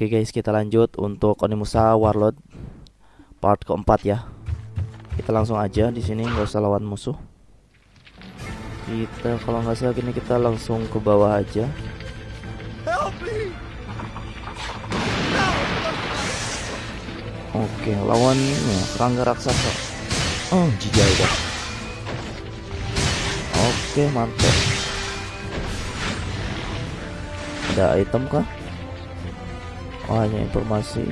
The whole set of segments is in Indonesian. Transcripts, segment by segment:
Oke guys, kita lanjut untuk Onimusa Warlord part keempat ya. Kita langsung aja di sini nggak usah lawan musuh. Kita kalau nggak salah gini kita langsung ke bawah aja. Oke, lawan ini ya, serangga raksasa. Oh, jijai dah. Oke, mantap. Ada item kah? Hanya informasi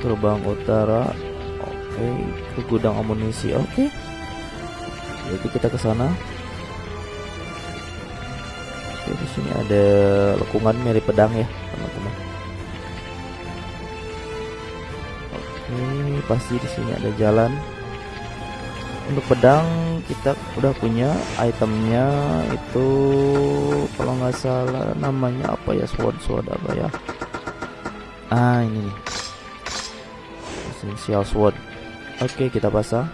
terbang utara. Oke, ke gudang amunisi. Oke. Jadi kita ke sana. Oke, di sini ada lekungan mirip pedang ya, teman-teman. Oke, pasti di sini ada jalan. Untuk pedang kita udah punya itemnya itu kalau nggak salah namanya apa ya sword sword apa ya? Ah ini essential sword. Oke kita pasang.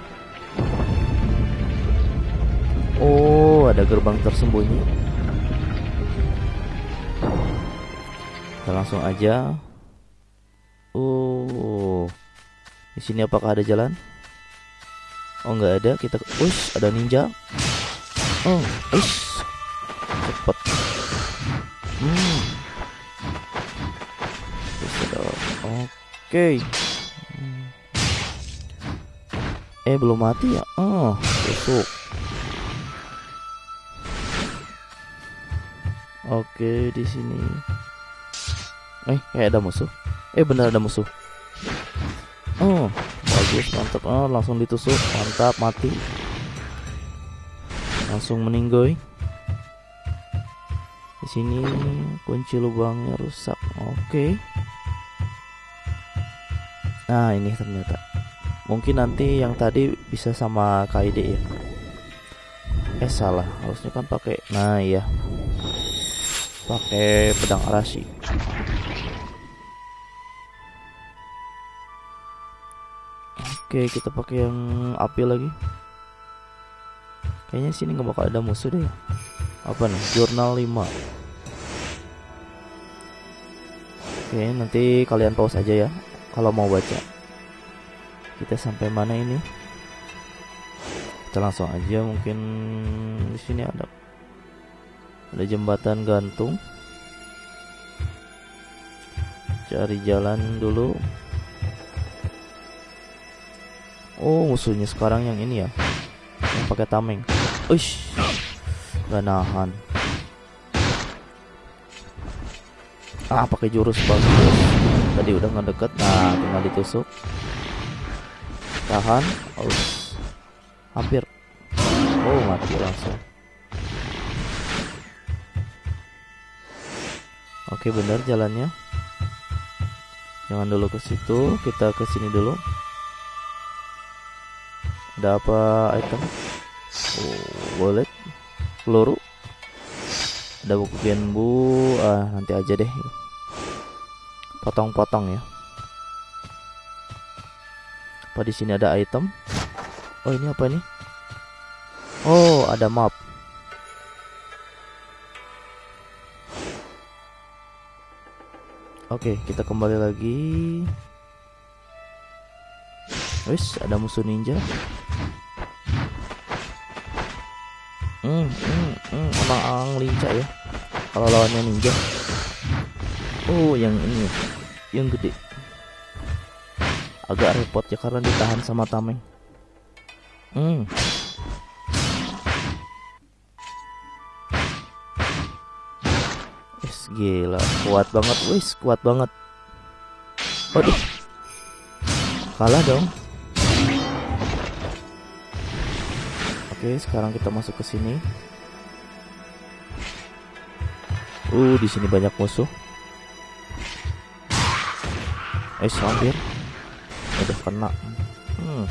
Oh ada gerbang tersembunyi. Kita langsung aja. Oh di sini apakah ada jalan oh nggak ada. Kita ush ada ninja. Oh ush cepet. Hmm. Oke. Hmm. eh belum mati ya? Oh besok. Oke di sini. Eh kayak ada musuh. Eh benar ada musuh. Oh bagus mantap oh langsung ditusuk. Mantap mati. Langsung meninggoy. Di sini kunci lubangnya rusak. Oke. Nah ini ternyata. Mungkin nanti yang tadi bisa sama KID ya. Eh salah. Harusnya kan pakai nah iya. Pakai pedang arashi Oke, kita pakai yang api lagi. Kayaknya sini nggak bakal ada musuh deh. Apa nih? Jurnal 5. Oke, nanti kalian pause aja ya kalau mau baca. Kita sampai mana ini? Kita langsung aja mungkin di sini ada ada jembatan gantung. Cari jalan dulu. Oh musuhnya sekarang yang ini ya. Yang pakai tameng. Uish. Gak nahan. Ah pakai jurus bagus Tadi udah ngedeket Nah tinggal ditusuk. Tahan. Oh, Hampir. Oh mati langsung. Oke benar jalannya. Jangan dulu ke situ. Kita ke sini dulu ada apa item. Oh, wallet. Peluru. Ada buku genbu. Ah nanti aja deh. Potong-potong ya. Apa di sini ada item? Oh ini apa nih oh ada map. Oke, kita kembali lagi. Wis, ada musuh ninja. Hmm, hmm, hmm, emang ang lincah ya. Kalau lawannya ninja. Oh, yang ini, yang gede. Agak repot ya karena ditahan sama tameng. Hmm. Wis gila, kuat banget, wis kuat banget. Waduh. Kalah dong. Oke, sekarang kita masuk ke sini. Uh, di sini banyak musuh. Eh, hampir. Udah kena. Hmm.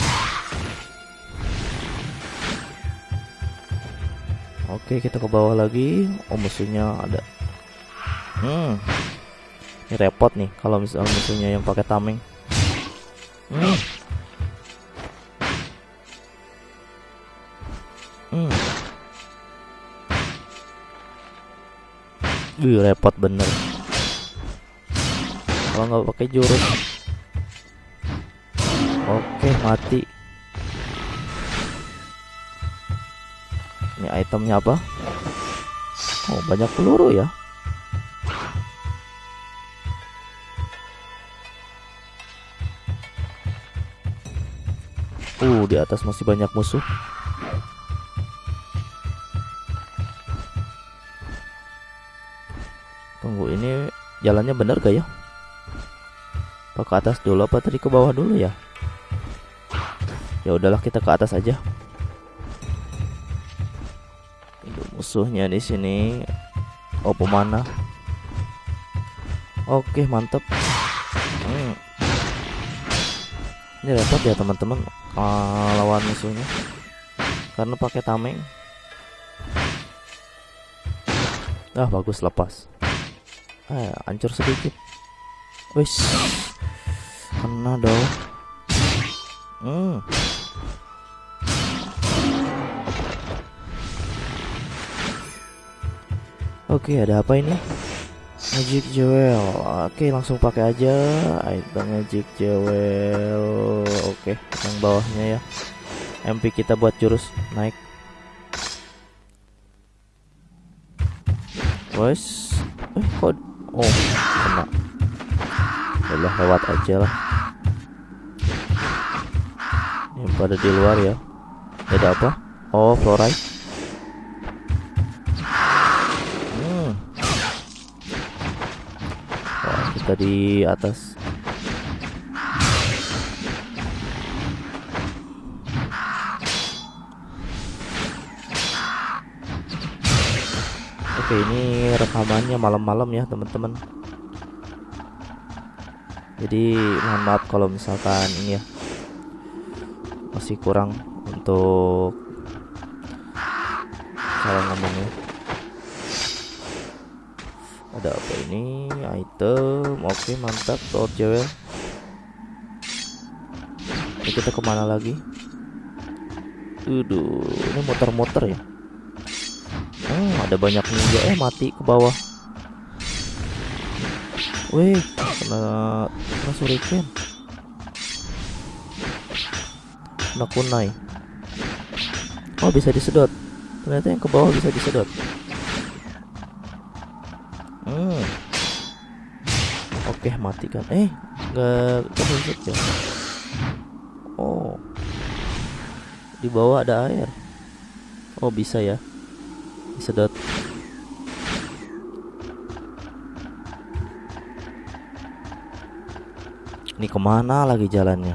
Oke, kita ke bawah lagi. Oh, musuhnya ada. Hmm. Ini repot nih kalau misalnya musuhnya yang pakai tameng. Hmm. Wih repot bener. Kalau nggak pakai jurus. Oke mati. Ini itemnya apa? Oh banyak peluru ya. Uh di atas masih banyak musuh Tunggu ini jalannya bener gak ya? Apa ke atas dulu apa tadi ke bawah dulu ya? Ya udahlah kita ke atas aja. Itu musuhnya di sini. Oh pemana? Oke mantep. Hmm. Ini repot ya teman-teman uh, lawan musuhnya karena pakai tameng. Ah bagus lepas. Eh, hancur sedikit. Wis. Kena dong. Hmm. Oke, ada apa ini? Magic Jewel. Oke, langsung pakai aja item Magic Jewel. Oke, yang bawahnya ya. MP kita buat jurus naik. Wes. Eh, kok oh, kena. Udah lewat aja lah. Yang pada di luar ya. Ada apa? Oh, fluoride. kita di atas Oke ini rekamannya malam-malam ya teman-teman. Jadi mohon maaf kalau misalkan ini ya Masih kurang untuk cara ngomongnya. Ada apa ini? Item oke mantap Lord Jewel ini kita ke mana lagi? Waduh, ini muter-muter ya Hmm, ada banyak ninja eh mati ke bawah Wih, kena kena suriken Kena kunai Oh bisa disedot Ternyata yang ke bawah bisa disedot Hmm. Oke, matikan. Eh, nggak ketusuk ya. Oh. Di bawah ada air. Oh, bisa ya. Disedot. Ini ke mana lagi jalannya?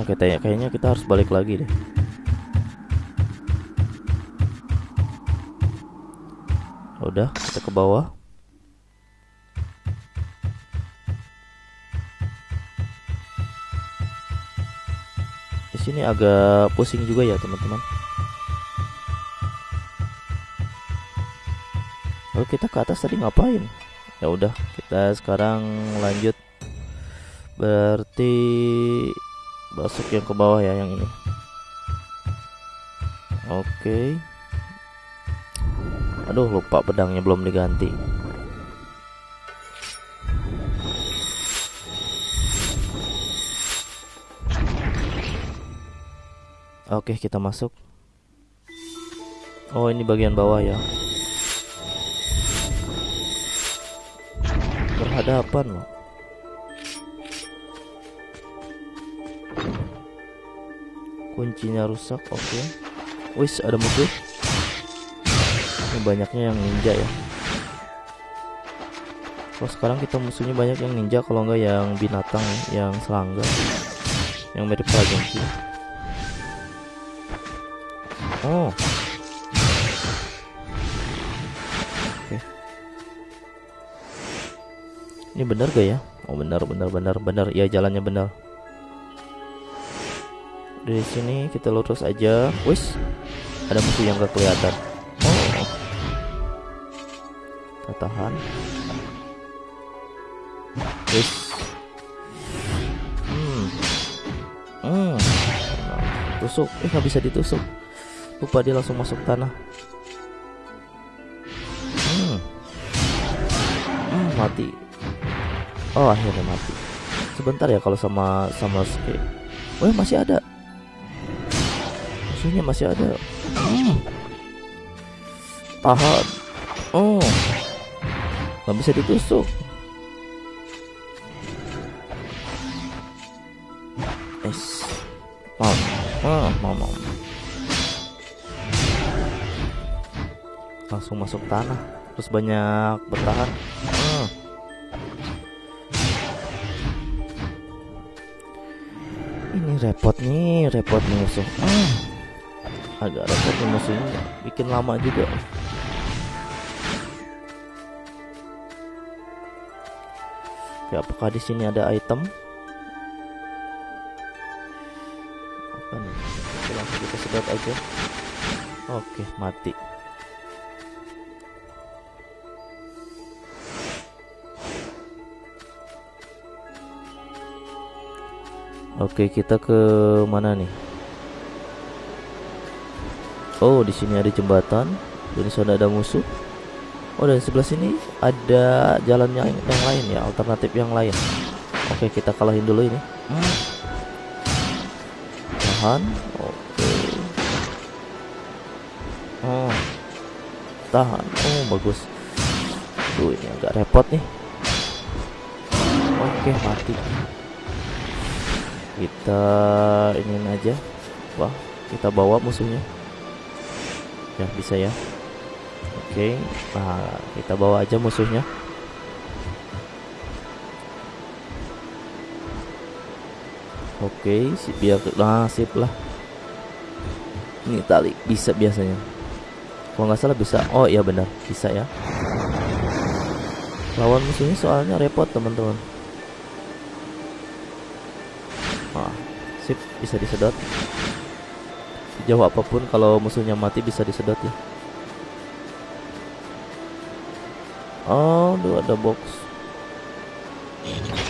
Oke, kayaknya kita harus balik lagi deh. udah kita ke bawah sini agak pusing juga ya teman-teman. Lalu kita ke atas tadi ngapain? Ya udah kita sekarang lanjut. Berarti masuk yang ke bawah ya yang ini. Oke. Okay. Aduh lupa pedangnya belum diganti Oke kita masuk. Oh ini bagian bawah ya. Berhadapan loh. Kuncinya rusak oke. Okay. Wis ada musuh ini banyaknya yang ninja ya. Kalau sekarang kita musuhnya banyak yang ninja kalau enggak yang binatang ya, yang serangga. Yang mirip sih oh. Oke. Ini benar gak ya? Oh benar benar benar benar. Ya jalannya benar. Dari sini kita lurus aja. Wis. Ada musuh yang gak kelihatan. Kita tahan. Wis. hmm. Hmm. Tusuk. Eh nggak bisa ditusuk lupa dia langsung masuk tanah. Hmm. Hmm, mati. Oh akhirnya mati. Sebentar ya kalau sama sama Ski oh masih ada. Musuhnya masih ada. Hmm. tahan. Oh nggak bisa ditusuk langsung masuk tanah terus banyak bertahan. Hmm. ini repot nih repot nih musuh. Hmm. agak repot nih musuhnya bikin lama juga. Ya apakah di sini ada item? Apa nih? Oke, langsung kita sedot aja. Oke mati Oke, kita ke mana nih? Oh, di sini ada jembatan. Di sana ada musuh. Oh, dan sebelah sini ada jalan yang, yang lain ya, alternatif yang lain. Oke, kita kalahin dulu ini. Tahan. Oke. Oh. Tahan. Oh, bagus. Tuh, ini agak repot nih. Oke, mati kita ini aja wah kita bawa musuhnya. Ya bisa ya. Oke nah kita bawa aja musuhnya. Oke sip biar nah sip lah. Ini tali bisa biasanya. Kalau nggak salah bisa. Oh iya benar bisa ya. Lawan musuhnya soalnya repot teman-teman Wah, sip bisa disedot. Sejauh apa pun kalau musuhnya mati bisa disedot ya. Oh, tuh ada box.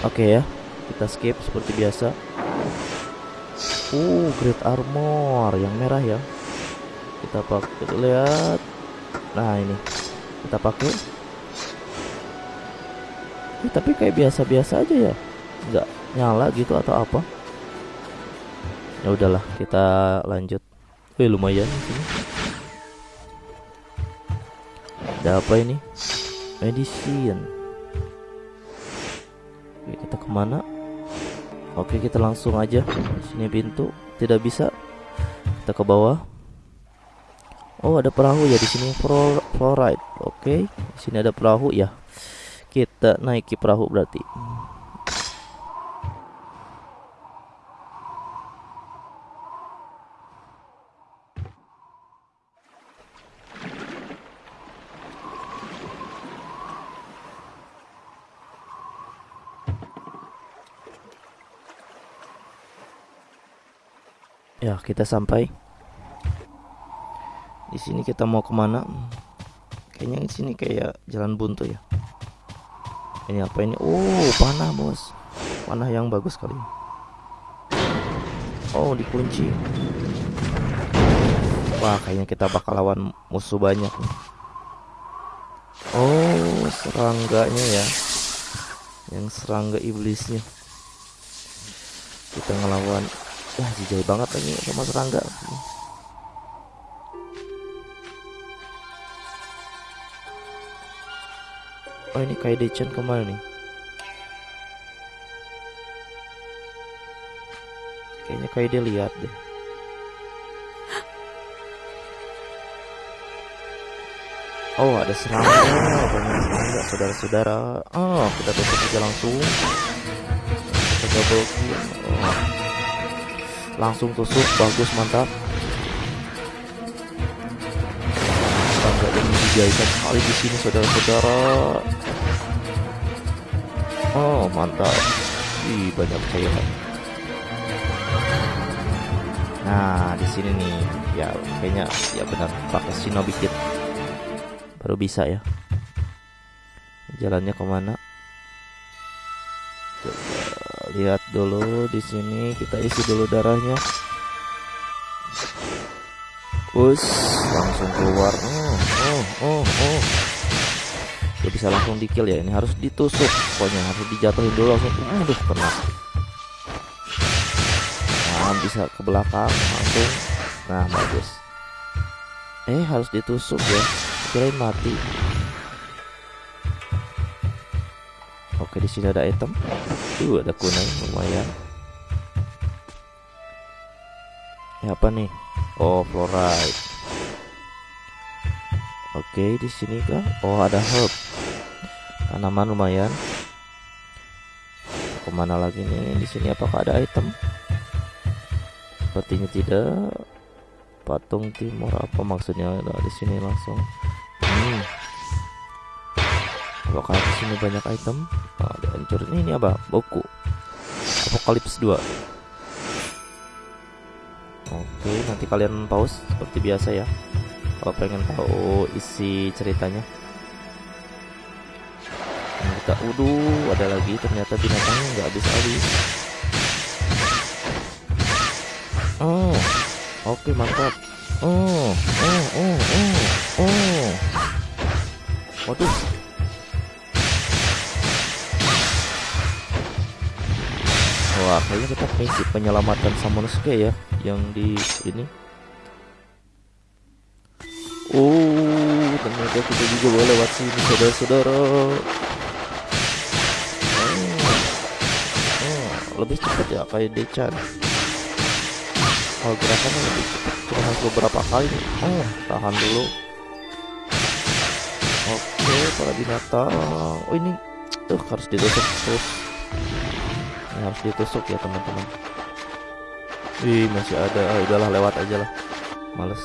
Oke okay ya, kita skip seperti biasa. Uh, great armor yang merah ya. Kita pakai lihat. Nah, ini. Kita pakai. Eh, tapi kayak biasa-biasa aja ya. Enggak nyala gitu atau apa? Ya udahlah kita lanjut. Wih lumayan sini. Ada apa ini? Medicine. Oke kita ke mana? Oke kita langsung aja. Sini pintu. Tidak bisa. Kita ke bawah. Oh ada perahu ya di sini. Fluoride. Oke sini ada perahu ya. Kita naiki perahu berarti Ya, kita sampai. Di sini kita mau ke mana? Kayaknya di sini kayak jalan buntu ya. Ini apa ini? Oh, panah bos. Panah yang bagus kali. Oh, dikunci. Wah, kayaknya kita bakal lawan musuh banyak nih. Oh, serangganya ya. Yang serangga iblisnya. Kita ngelawan Wah jijai banget lagi sama serangga Oh ini kayak Decen ke mana nih. Kayaknya kayak dia lihat deh. Oh ada serangga. Banyak serangga saudara-saudara. Oh kita besok aja langsung. Kita double kill langsung tusuk bagus mantap. Tangga ini dijahitkan sekali di sini saudara-saudara. Oh mantap. Ih, banyak cairan. Nah di sini nih. Ya kayaknya ya benar. Pakai shinobi baru bisa ya. Jalannya ke mana lihat dulu di sini kita isi dulu darahnya Us, langsung keluar. Oh, oh, oh, oh. Gak bisa langsung di kill ya. Ini harus ditusuk. Pokoknya harus dijatuhin dulu langsung. Aduh, kena. Nah, bisa ke belakang langsung. Nah, bagus. Eh, harus ditusuk ya. Kirain mati. Oke, di sini ada item. Tuh, ada kunai lumayan. Ya apa nih? Oh, fluoride. Oke, di sini kah? Oh, ada herb. Tanaman lumayan. Ke mana lagi nih? Di sini apakah ada item? Sepertinya tidak. Patung timur apa maksudnya? Nah, di sini langsung. Hmm. Apakah di sini banyak item? Oh, ada hancur. Ini, ini apa? Buku. Apokalips 2. Oke, nanti kalian pause seperti biasa ya. Kalau pengen tahu isi ceritanya. Nah, kita udah ada lagi ternyata binatangnya nggak habis-habis. Oh, oke mantap. Oh, oh, oh, oh, oh. Waduh, Wah, kayaknya kita misi penyelamatan Samonosuke ya yang di ini. Oh, ternyata kita juga boleh lewat sini saudara-saudara. Oh. oh, lebih cepat ya kayak Dechan. Kalau gerakannya lebih cepat, cuma harus beberapa kali. Oh, tahan dulu. Oke, para binatang. Oh ini, tuh harus ditutup terus ini harus ditusuk ya teman-teman. Wih masih ada. Ah, udahlah lewat aja lah. Males.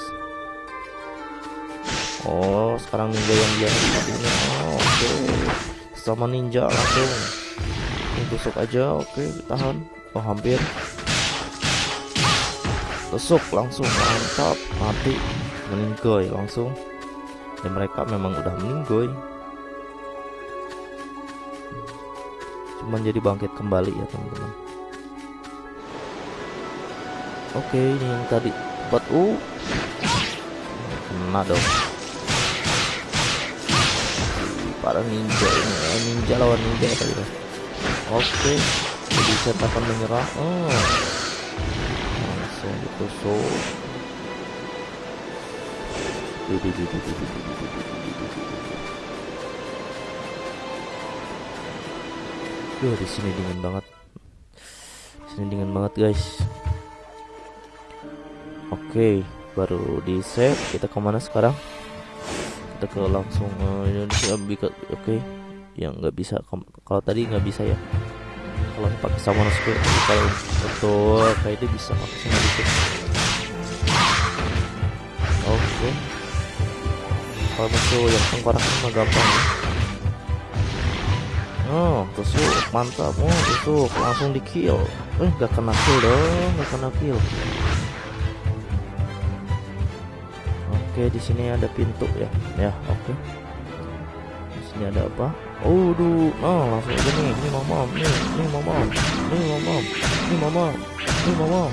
Oh sekarang ninja yang dia tadinya oh, oke. Okay. sama ninja langsung. Ini tusuk aja oke okay, tahan. Oh hampir. Tusuk langsung mantap. Mati. Meninggoy langsung. Dan mereka memang udah meninggoy cuman jadi bangkit kembali ya teman-teman. Oke ini yang tadi buat uh kena dong. Para ninja ini eh, ninja lawan ninja tadi oke jadi cetakan menyerah oh. Langsung ditusuk Duh, di sini dingin banget. Di sini dingin banget, guys. Oke, baru di save. Kita ke mana sekarang? Kita ke langsung uh, Indonesia. Oke, okay. yang nggak bisa. Kalau tadi nggak bisa ya. Kalau pakai sama Square, kalau betul kayak dia bisa pakai sama dikit. Oke. Kalau musuh yang tengkorak mah gampang ya. Oh, tusuk, mantap. Oh, tusuk, langsung di kill. Eh, gak kena kill dong, gak kena kill. Oke, di sini ada pintu ya. Ya, oke. Di sini ada apa? Oh, duh. Oh, langsung aja nih. Ini mamam, nih, nih mamam, nih mamam, nih mamam, nih mamam,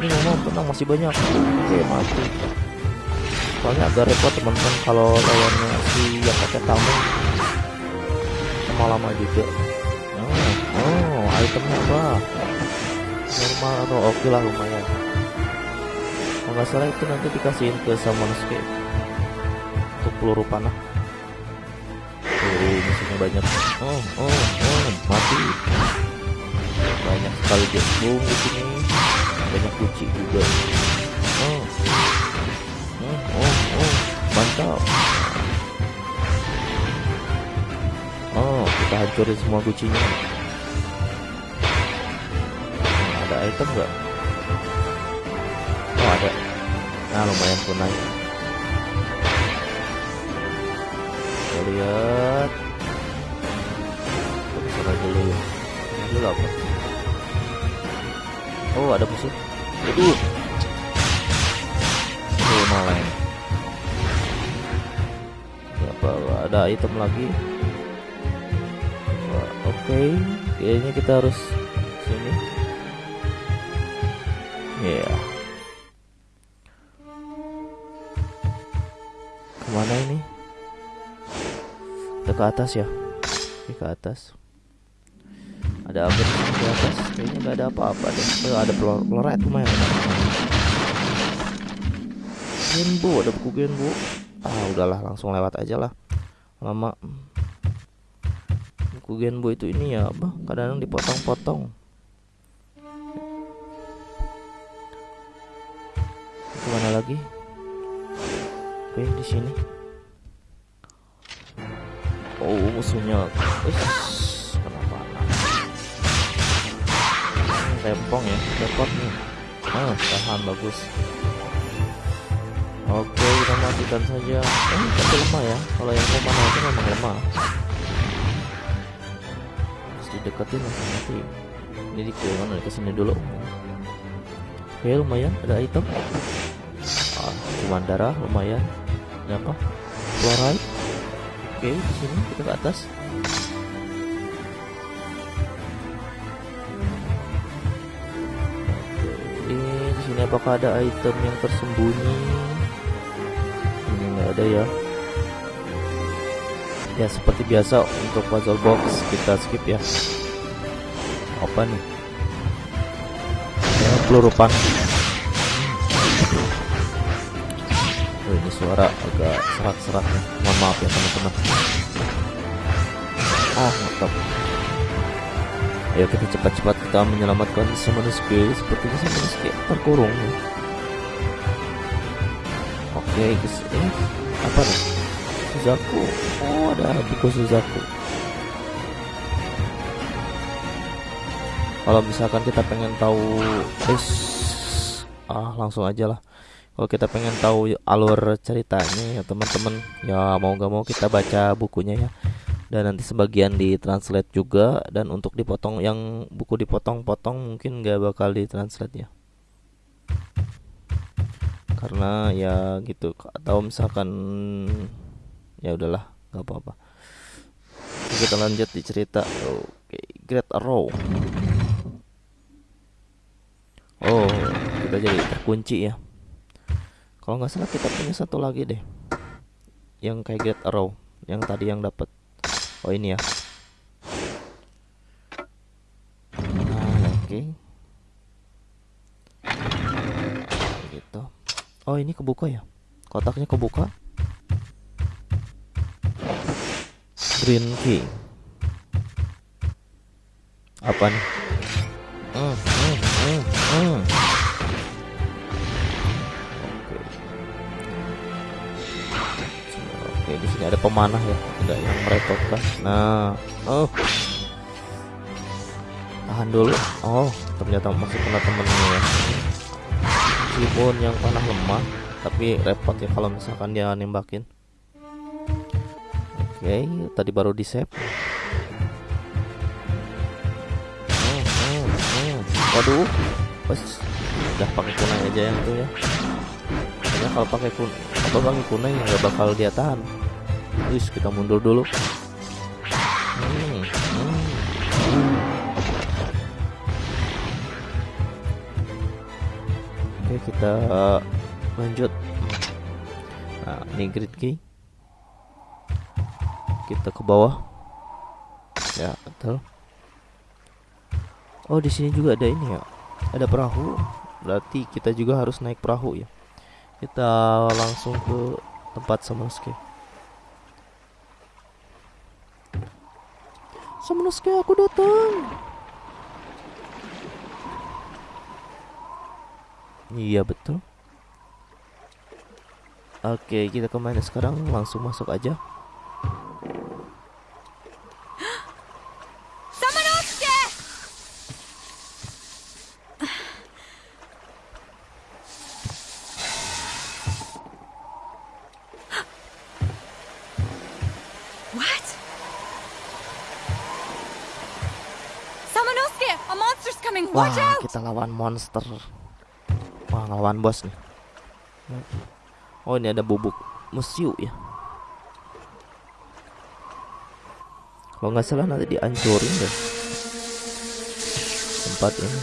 nih mamam. Tenang, masih banyak. Oke, mati. Soalnya agak repot teman-teman kalau lawannya si yang pakai tamu lama-lama juga. Oh, oh itemnya apa? Normal atau oke okay lah lumayan. Kalau nggak salah itu nanti dikasihin ke Samonosuke untuk peluru panah. Peluru musuhnya banyak. Oh oh oh mati. Banyak sekali boom di sini. Banyak kucing juga. Oh. Oh oh, oh. mantap kita hancurin semua kucingnya. Nah, ada item nggak? Oh, ada. Nah, lumayan naik. Kita lihat. Kita dulu ya. Dulu apa? Oh, ada musuh. Aduh. Malah. Apa ada item lagi? Okay, kayaknya kita harus sini. Ya yeah. ke mana ini? Kita ke atas ya? Oke, ke atas. Ada apa di atas. Kayaknya nggak ada apa-apa deh. Oh, ada pelor peloret lumayan. Genbo ada buku genbo. Ah udahlah langsung lewat aja lah. Lama buku genbo itu ini ya apa kadang-kadang dipotong-potong. Ke mana lagi? Oke di sini. Oh musuhnya. Uish, kenapa? Tempong ya repot nih. Ah tahan bagus. Oke kita matikan saja. Eh tapi lemah ya. Kalau yang mana itu memang lemah langsung mati jadi ke mana ke sini dulu. Oke lumayan. Ada item. Ah, cuman darah lumayan. Ini apa? Fluoride. Oke di sini kita ke atas. Ini di sini apakah ada item yang tersembunyi? Ini nggak ada ya ya seperti biasa untuk puzzle box kita skip ya. Apa nih? Ya, peluru pan oh, ini suara agak serak-serak nih. Mohon maaf ya teman-teman. Ah mantap. Ayo kita cepat-cepat kita menyelamatkan Simonosuke sepertinya Simonosuke terkurung. Oke guys. Eh apa nih Suzaku. Oh ada buku Suzaku. Kalau misalkan kita pengen tahu eh ah langsung aja lah. Kalau kita pengen tahu alur ceritanya ya teman-teman ya mau gak mau kita baca bukunya ya. Dan nanti sebagian ditranslate juga dan untuk dipotong yang buku dipotong-potong mungkin nggak bakal ditranslate ya. Karena ya gitu atau misalkan ya udahlah nggak apa-apa. Kita lanjut di cerita. Oke Great Arrow oh kita jadi terkunci ya. Kalau nggak salah kita punya satu lagi deh. Yang kayak Great Arrow yang tadi yang dapat oh ini ya. Nah oke. Okay. gitu. Oh ini kebuka ya? Kotaknya kebuka green key apa nih hmm, hmm, hmm, hmm. Oke, di sini ada pemanah ya, tidak yang merepotkan. Nah, oh, tahan dulu. Oh, ternyata masih kena temennya ya. Meskipun yang panah lemah, tapi repot ya kalau misalkan dia nembakin. Oke, tadi baru di save. Waduh, pas udah pakai kunai aja yang itu ya. Karena kalau pakai kun apa pakai kunai nggak bakal dia tahan. Terus kita mundur dulu. Hmm, hmm. Oke kita lanjut. Nah ini grid key. Kita ke bawah. Ya betul. Oh di sini juga ada ini ya. Ada perahu. Berarti kita juga harus naik perahu ya. Kita langsung ke tempat Samosuke. Samosuke aku datang. Iya betul. Oke, kita ke mana sekarang? Langsung masuk aja. Wah, out! kita lawan monster. Wah, lawan bos nih. Oh, ini ada bubuk musiu ya. Kalau nggak salah nanti dihancurin deh. Tempat ini.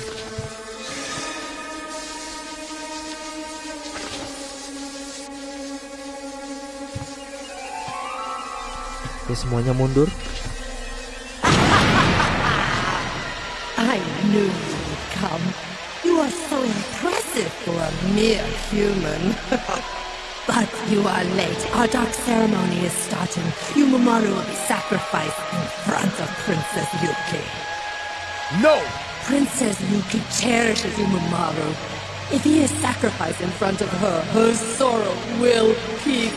Oke semuanya mundur. I knew you come. You are so impressive for a mere human. but you are late. Our dark ceremony is starting. Yumamoru will be sacrificed in front of Princess Yuki. No! Princess Yuki cherishes Yumamoru. If he is sacrificed in front of her, her sorrow will peak,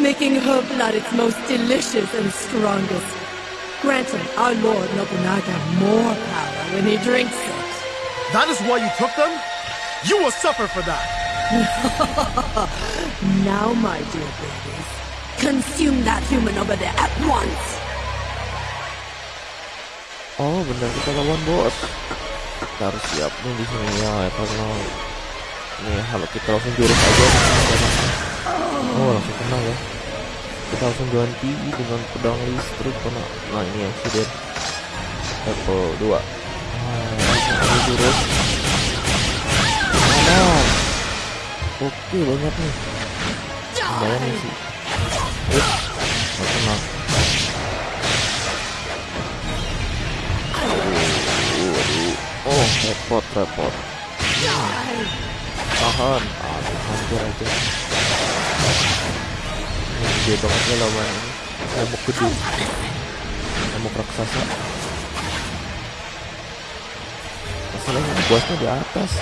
making her blood its most delicious and strongest, granting our Lord Nobunaga more power when he drinks it. That is why you took them? You will suffer for that! Now, my dear babies, consume that human over there at once. Oh benar kita lawan bos. Kita harus siap nih di sini ya karena nih kalau kita langsung jurus aja. Oh langsung kena ya. Kita langsung ganti dengan pedang listrik karena nah ini accident level 2 nah, ini jurus oke banyak nih lumayan nih sih terus nggak kena. Oh, repot, repot. Tahan. Aduh, hampir aja. Ini gede banget ya lawan ini. Nyamuk gede. Nyamuk raksasa. Masalahnya bosnya di atas.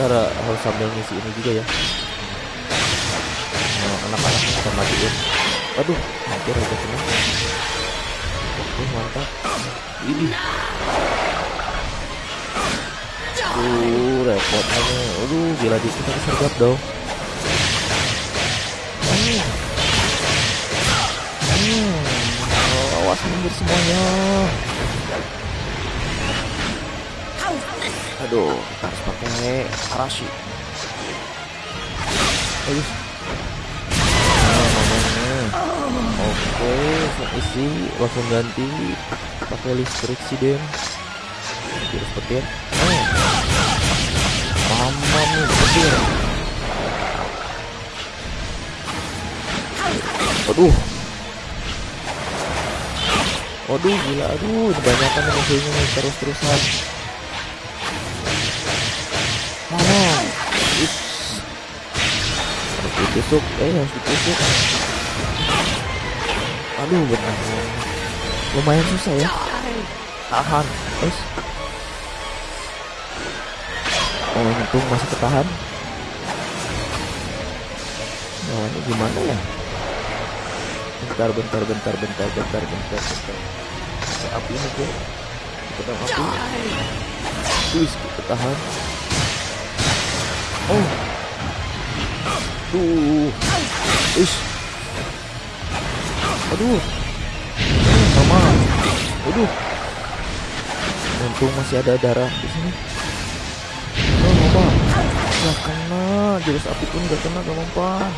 Kita harus sambil ngisi ini juga ya. Nah, anak-anak kita matiin. Aduh, hampir aja kena. Oke, mantap. Ini. Aduh, repot nih. Aduh, gila di kita disergap dong. Hmm. Hmm. Awas mundur semuanya. Aduh, kita harus pakai arashi. Aduh. Nah. Oke, langsung isi, langsung ganti pakai listrik sih Den. Jurus petir. Oh. Mama nih petir. Aduh. Waduh gila aduh kebanyakan musuhnya nih terus-terusan. Ditusuk, eh harus ditusuk. Aduh benar. Lumayan susah ya. Tahan. Guys. Oh untung masih ketahan. Lawannya gimana ya? Bentar, bentar, bentar, bentar, bentar, bentar, bentar. Api ini gue. Pedang api. Wis, kita tahan. Oh. Tuh. Wis. Aduh. Mama. Aduh. Untung masih ada darah di sini. Oh, mama. Gak kena. Jurus api pun gak kena, gak mempan.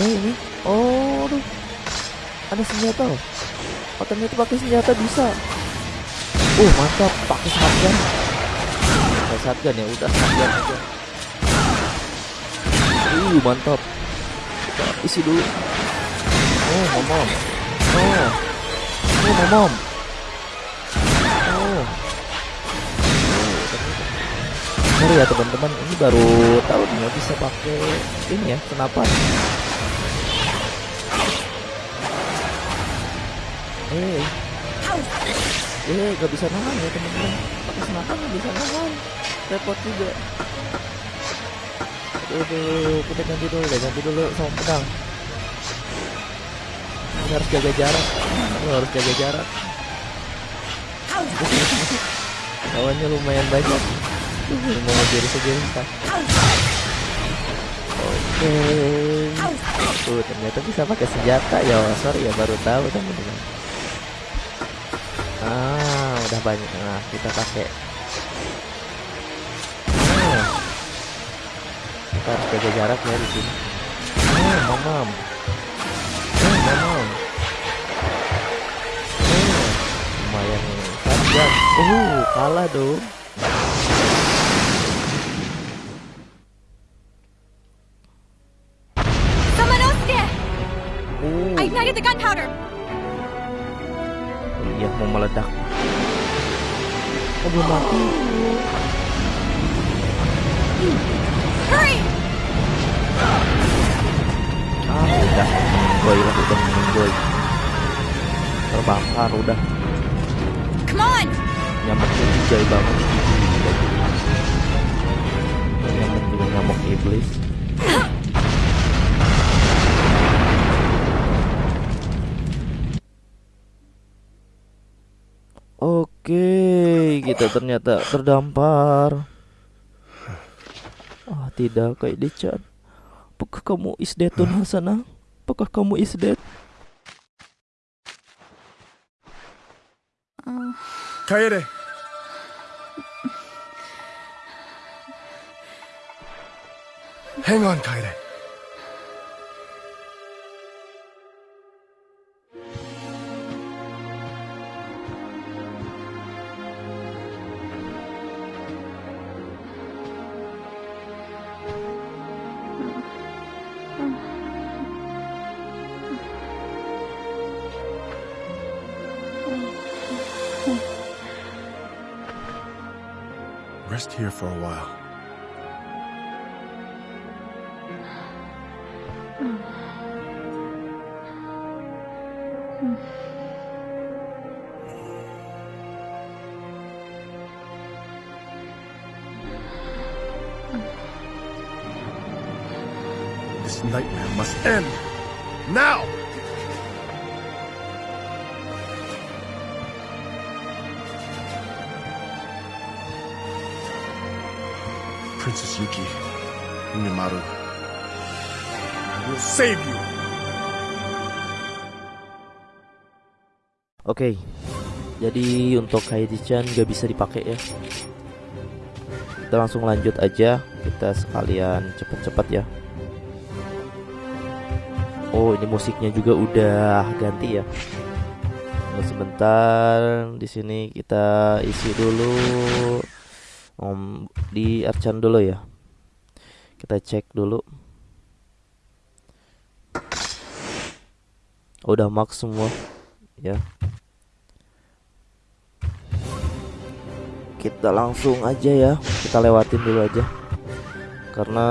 Eh, ini. Oh, aduh. Ada senjata. Oh, ternyata pakai senjata bisa. Oh, mantap. Pakai shotgun. Pakai shotgun ya, udah shotgun aja. Uh, mantap. Kita isi dulu. Oh, momom. Oh. Oh, momom. Oh. Sorry ya teman-teman, ini baru tahu nih bisa pakai ini ya, senapan. Eh, eh, gak bisa nahan ya teman-teman. Pakai senapan bisa nahan, repot juga. Aduh, kita ganti dulu deh, ganti dulu sama pedang. Ini harus jaga jarak, Ini harus jaga jarak. Lawannya lumayan banyak. Mau ngejar saja entah. Oke. Tuh, ternyata bisa pakai senjata ya. Sorry ya, baru tahu teman-teman. Ah, udah banyak. Nah, kita pakai. kita harus jaga jarak ya di sini eh mamam eh mamam eh lumayan tajam uh kalah dong oh. the gunpowder. Iya mau meledak. Oh belum mati. Hurry! Ah udah menggoy lah udah menggoy. Terbakar udah. Come on! Nyamuknya jijai banget. Nyamuk juga nyamuk iblis. Oke, kita ternyata terdampar. Ah, tidak, kayak Dechan. Apakah kamu isdetun Hasanah? Apakah kamu isdet? Kaede. Hang on, Kaede. Rest here for a while. This nightmare must end. Yuki, Mimaru, I will save you. Oke, jadi untuk Kaidi-chan gak bisa dipakai ya. Kita langsung lanjut aja. Kita sekalian cepet-cepet ya. Oh, ini musiknya juga udah ganti ya. Tunggu sebentar. Di sini kita isi dulu. Om di Archan dulu ya. Kita cek dulu. Udah max semua ya. kita langsung aja ya kita lewatin dulu aja karena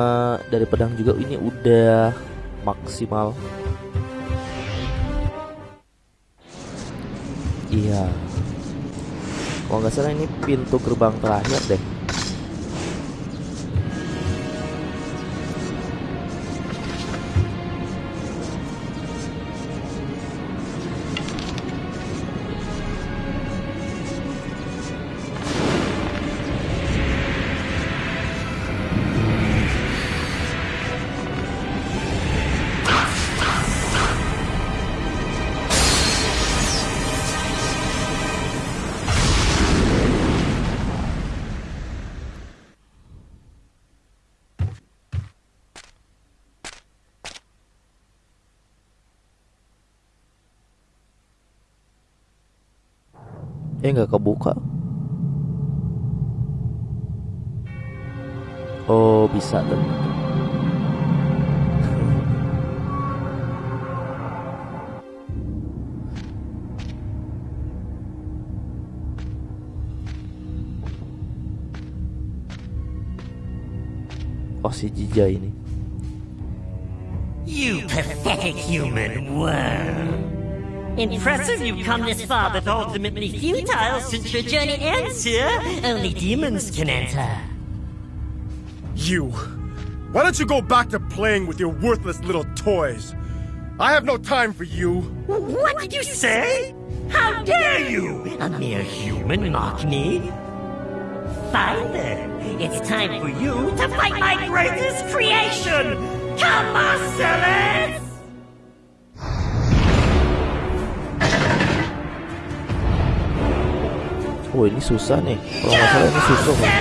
dari pedang juga ini udah maksimal iya kalau nggak salah ini pintu gerbang terakhir deh eh nggak kebuka. Oh bisa ternyata Oh si Jija ini. You pathetic human worm. Impressive you've come this far, but ultimately futile since your journey ends here. Only demons can enter. You. Why don't you go back to playing with your worthless little toys? I have no time for you. What did you say? How dare you? A mere human mock me? Fine then. It's time for you to fight my greatest creation! Come, Marcellus! Oh ini susah nih. Kalau nggak salah ini susah kan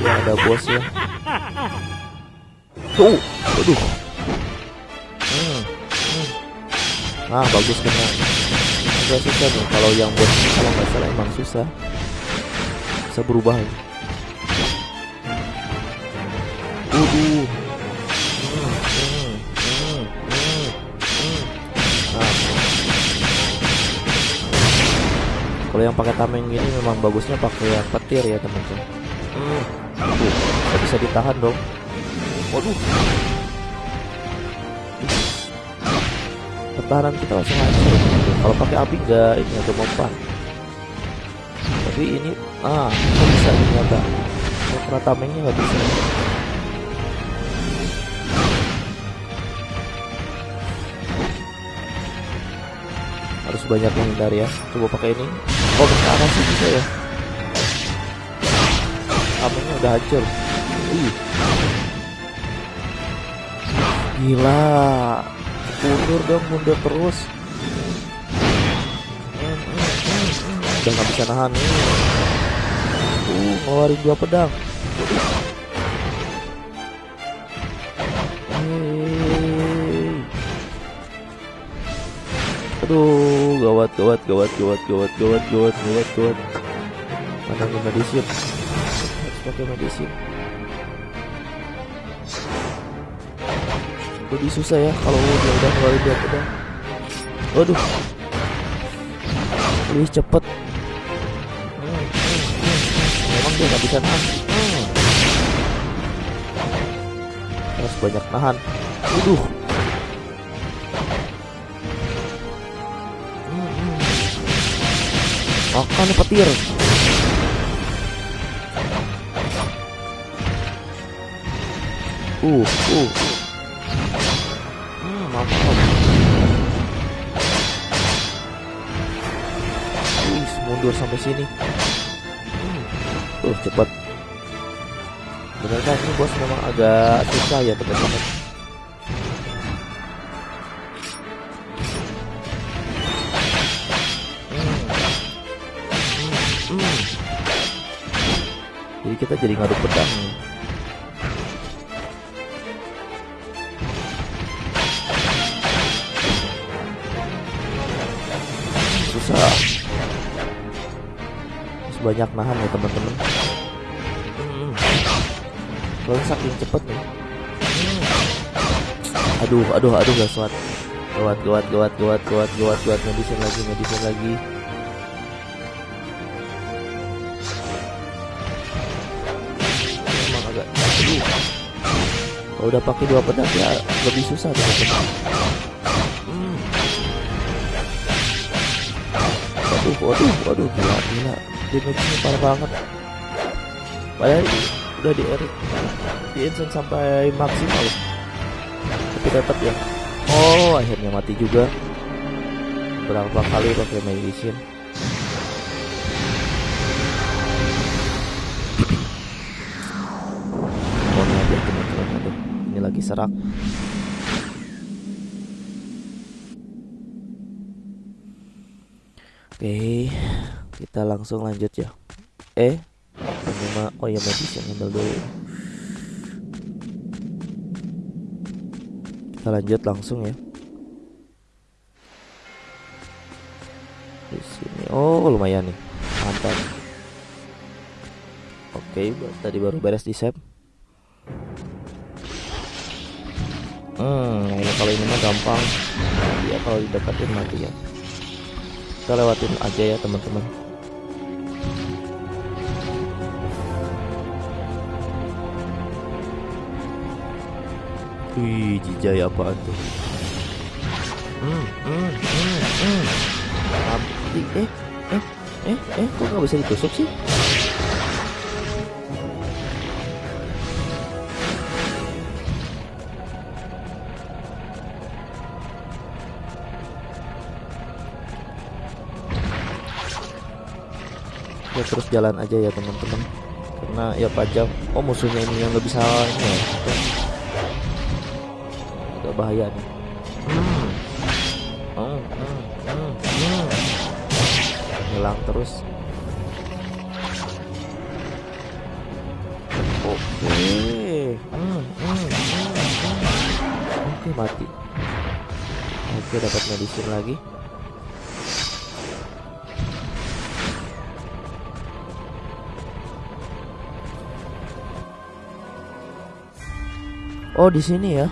Iya ada bos ya. Tuh. Aduh hmm. hmm. Ah bagus kena Agak susah nih. Kalau yang bos ini kalau nggak salah emang susah. Bisa berubah ya Kalau yang pakai tameng gini memang bagusnya pakai yang petir ya teman-teman. Hmm. Tuh, nggak bisa ditahan dong. Waduh. Pertahanan kita langsung hancur. Kalau pakai api nggak ini agak mempan. Tapi ini ah nggak bisa ternyata. Kalau tamengnya nggak bisa. Banyak menghindar ya. Coba pakai ini. Oh ke sih bisa ya? Tamengnya udah hancur. Ih. gila. Mundur dong mundur terus. Udah nggak bisa nahan nih. Uh ngeluarin dua pedang. Aduh, gawat, gawat, gawat, gawat, gawat, gawat, gawat, gawat, gawat. Medicine? Harus pakai medicine. Lebih susah ya kalau dia udah ngeluarin dua pedang. Waduh. Lebih cepet. Memang dia nggak bisa nahan. Harus banyak nahan. Waduh. Makan petir. Uh, uh. Hmm, mantap. Uh, mundur sampai sini. Hmm. Uh, cepat. Benar kan ini bos memang agak susah ya teman-teman. Kita jadi ngadu pedang. Susah. Harus banyak nahan ya teman-teman. Hmm. Soalnya saking cepet nih. Hmm. Aduh, aduh, aduh gak kuat. Gawat, gawat, gawat, gawat, gawat, gawat, gawat, medicine lagi, medicine lagi. Udah pakai dua pedang ya lebih susah teman-teman. Hmm. Waduh, waduh, waduh, gila, gila. Damage-nya parah banget. Padahal udah di Erik, di Ensign sampai maksimal. Tapi tetap ya. Oh, akhirnya mati juga. Berapa kali pakai medicine? Serak. Oke, kita langsung lanjut ya. Eh, mah oh ya medicine handle dulu. Kita lanjut langsung ya. Di sini. Oh, lumayan nih. Mantap. Oke, tadi baru beres di save. Hmm, ini kalau ini mah gampang. Ya kalau dideketin mati ya. Kita lewatin aja ya teman-teman. Wih, jijai apaan tuh? Hmm, hmm, hmm, hmm. Mati, eh, eh, eh, eh, kok nggak bisa ditusuk sih? Ya terus jalan aja ya teman-teman. Karena ya pajak oh musuhnya ini yang nggak bisa ini ya agak bahaya nih. Hmm. Hmm, hmm, hilang terus. Oke. Oke mati. Oke dapat medicine lagi Oh di sini ya.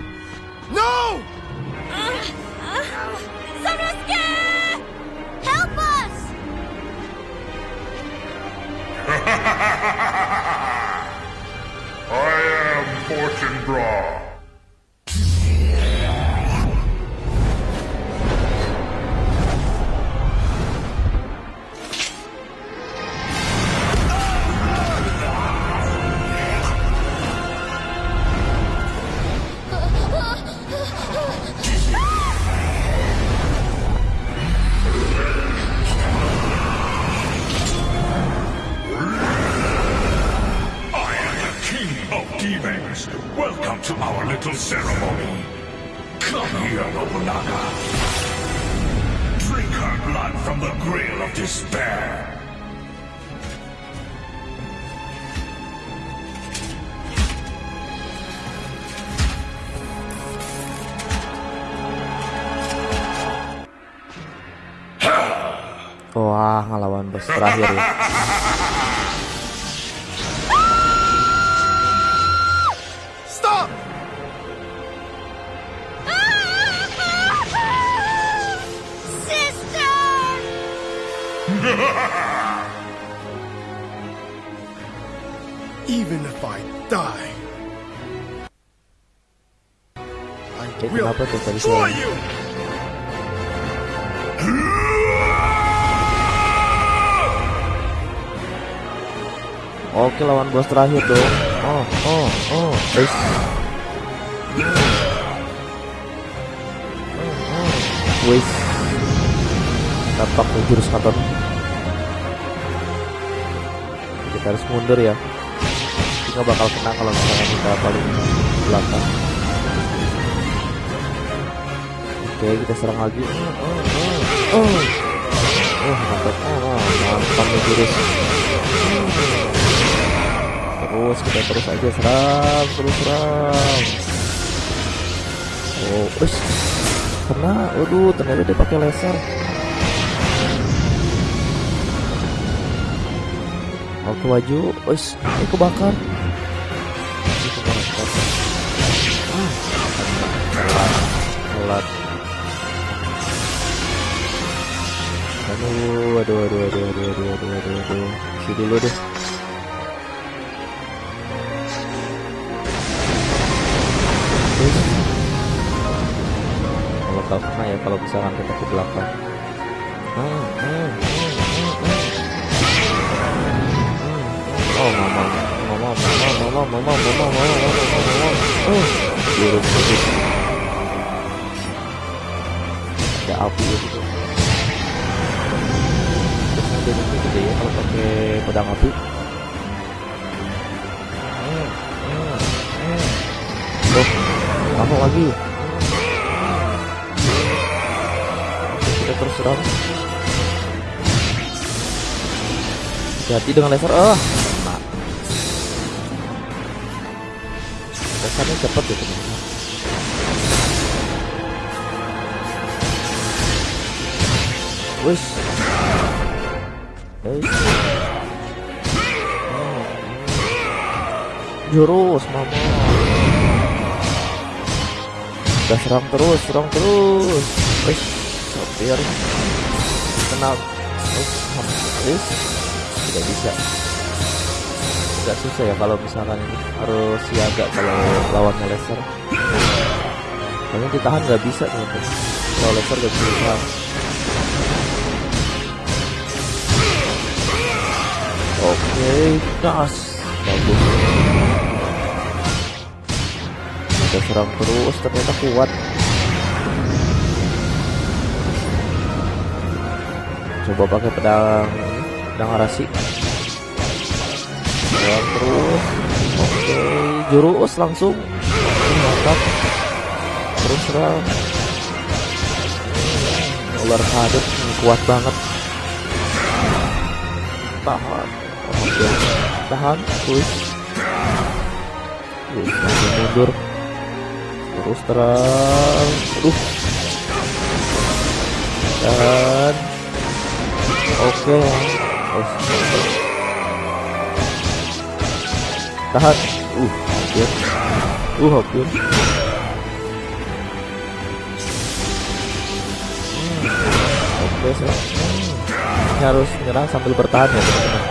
Terakhir ya. Stop! Even if I die, I will kenapa tuh tadi destroy saya- you! Oke lawan bos terakhir dong. Oh oh oh. Guys. Wis. Tampak tuh jurus katon. Kita harus mundur ya. Kita bakal kena kalau misalnya kita paling belakang. Oke kita serang lagi. Oh, oh, oh. Oh, mantap. Oh, oh, mantap jurus. Terus kita terus aja serang, terus serang. Oh, us. Kena, waduh, ternyata dia pakai laser. Oke maju, us, ini kebakar. Kebakar. Ah, telat, telat. Aduh, aduh, aduh, aduh, aduh, aduh, aduh, aduh, aduh. Isi dulu deh. Kalau misalkan kita ke belakang. Hmm, hmm, hmm, hmm, hmm. Oh mama, mama, mama, mama, mama, mama, mama, mama, mama, mama. Oh, gitu. Gede ya kalau pakai pedang api. Hmm, hmm, hmm. Oh, kamu lagi. Terus terang, jadi dengan laser oh enak Lasernya cepat gitu ya, teman -teman. Wish hey. Hmm. Jurus mama. Udah serang terus, serang terus. Wish hampir kena. Wis, wis. Tidak bisa. Agak susah ya kalau misalkan harus siaga kalau lawannya laser. Kayaknya ditahan nggak bisa teman-teman. Kalau laser nggak bisa ditahan. Oke, gas. Bagus. Kita serang terus, ternyata kuat. Coba pakai pedang, pedang arasi. Serang terus. Oke, jurus langsung. Mantap. Terus serang. Ular hadut kuat banget. Tahan. Oke, tahan. Push. Langsung mundur. Terus terang. Aduh. Dan oke. Oh, tahan. Uh, hampir. Uh, hampir. Hmm, Oke, saya Ini harus menyerang sambil bertahan ya teman-teman.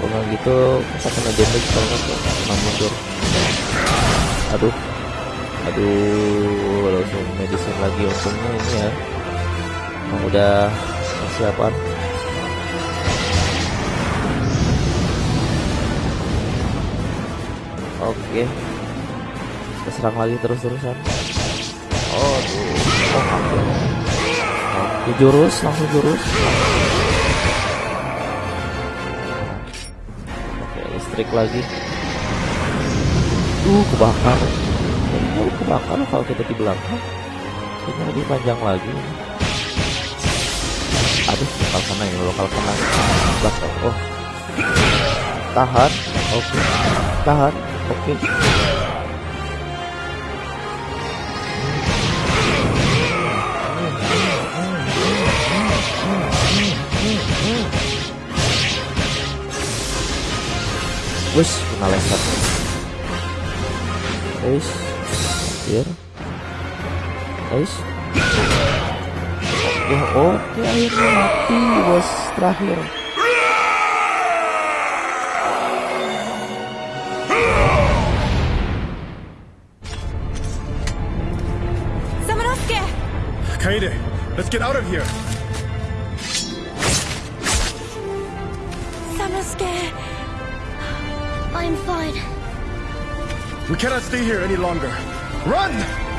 Kalau gitu kita kena damage kalau nggak kena mundur. Aduh, aduh, langsung medicine lagi untungnya ini ya. Udah persiapan. Oke. Kita serang lagi terus-terusan. Oh, tuh. Oh, hampir. Oke, jurus, langsung jurus. Oke, listrik lagi. Uh, kebakar. Oh, kebakar kalau kita di belakang. Ini lebih panjang lagi. Aduh, lokal kena ya, lokal kena. Oh. Tahan. Oke. Tahan. Oke. Wes, kena laser. Wes, hampir. Wes. Oke, oke, akhirnya mati bos terakhir. Let's get out of here. Samanosuke! I'm fine. We cannot stay here any longer. Run!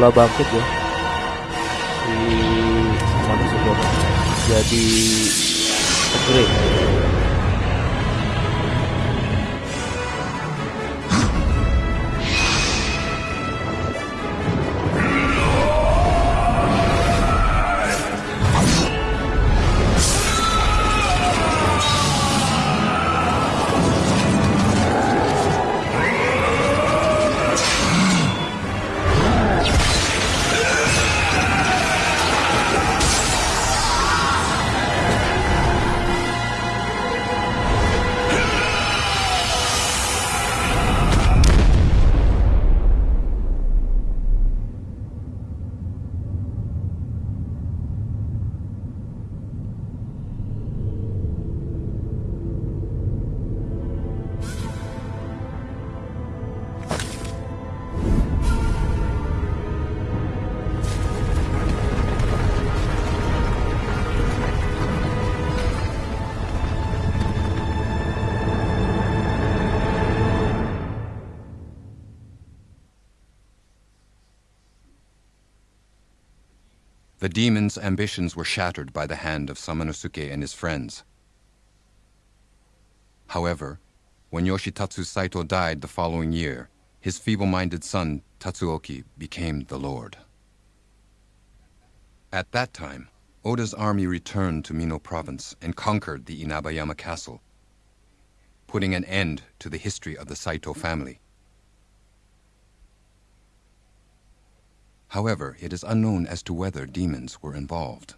Mula bangkit ya di manusia jadi upgrade. The demon's ambitions were shattered by the hand of Samanosuke and his friends. However, when Yoshitatsu Saito died the following year, his feeble-minded son, Tatsuoki, became the lord. At that time, Oda's army returned to Mino province and conquered the Inabayama castle, putting an end to the history of the Saito family. However, it is unknown as to whether demons were involved.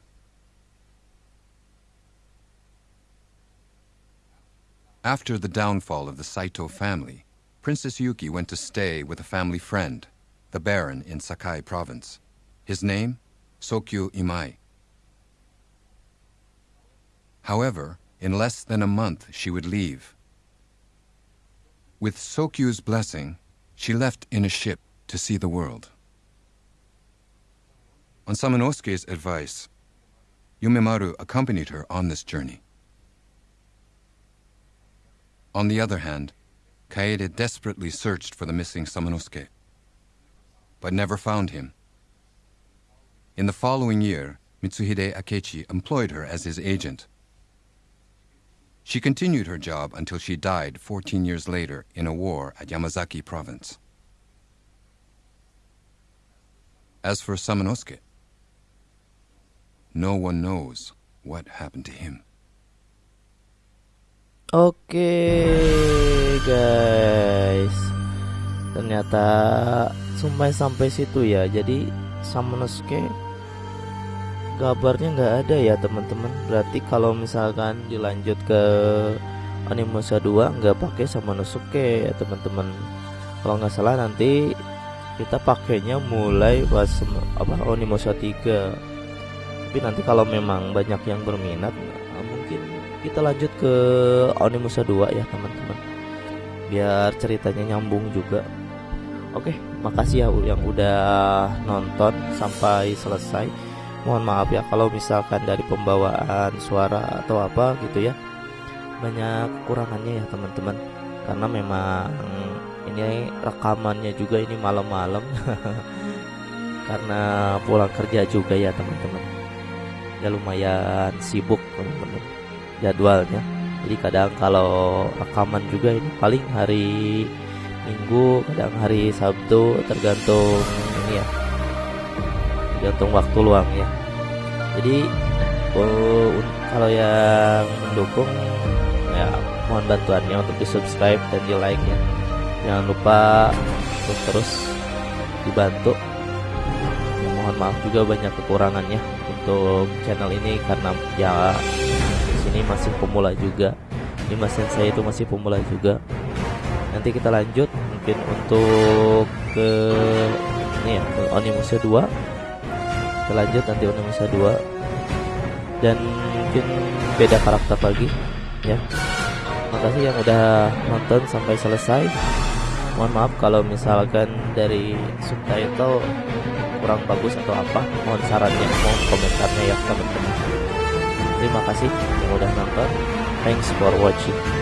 After the downfall of the Saito family, Princess Yuki went to stay with a family friend, the Baron in Sakai province. His name? Sokyu Imai. However, in less than a month she would leave. With Sokyu's blessing, she left in a ship to see the world. On Samanosuke's advice, Yumemaru accompanied her on this journey. On the other hand, Kaede desperately searched for the missing Samanosuke, but never found him. In the following year, Mitsuhide Akechi employed her as his agent. She continued her job until she died 14 years later in a war at Yamazaki province. As for Samanosuke, no one knows what happened to him. Oke guys. Ternyata sampai sampai situ ya. Jadi Samanosuke Kabarnya nggak ada ya teman-teman. Berarti kalau misalkan dilanjut ke Onimusa 2 nggak pakai Samanosuke ya teman-teman. Kalau nggak salah nanti kita pakainya mulai pas apa Onimusa 3 Tapi nanti kalau memang banyak yang berminat Mungkin kita lanjut ke Onimusa 2 ya teman-teman. Biar ceritanya nyambung juga. Oke makasih ya yang udah nonton sampai selesai. Mohon maaf ya kalau misalkan dari pembawaan suara atau apa gitu ya. Banyak kekurangannya ya teman-teman. Karena memang ini rekamannya juga ini malam-malam. Karena pulang kerja juga ya teman-teman ya lumayan sibuk teman-teman jadwalnya. Jadi kadang kalau rekaman juga ini paling hari Minggu kadang hari Sabtu tergantung ini ya tergantung waktu luang ya. Jadi oh, kalau yang mendukung ya mohon bantuannya untuk di subscribe dan di like ya. Jangan lupa untuk terus dibantu. Mohon maaf juga banyak kekurangannya untuk channel ini karena ya ini masih pemula juga. Ini mas saya itu masih pemula juga. Nanti kita lanjut mungkin untuk ke ini ya ke Onimusa 2 kita lanjut nanti Onimusa 2 dan mungkin beda karakter lagi ya. Makasih yang udah nonton sampai selesai. Mohon maaf kalau misalkan dari subtitle kurang bagus atau apa mohon sarannya mohon komentarnya ya teman-teman Terima kasih yang udah nonton. Thanks for watching.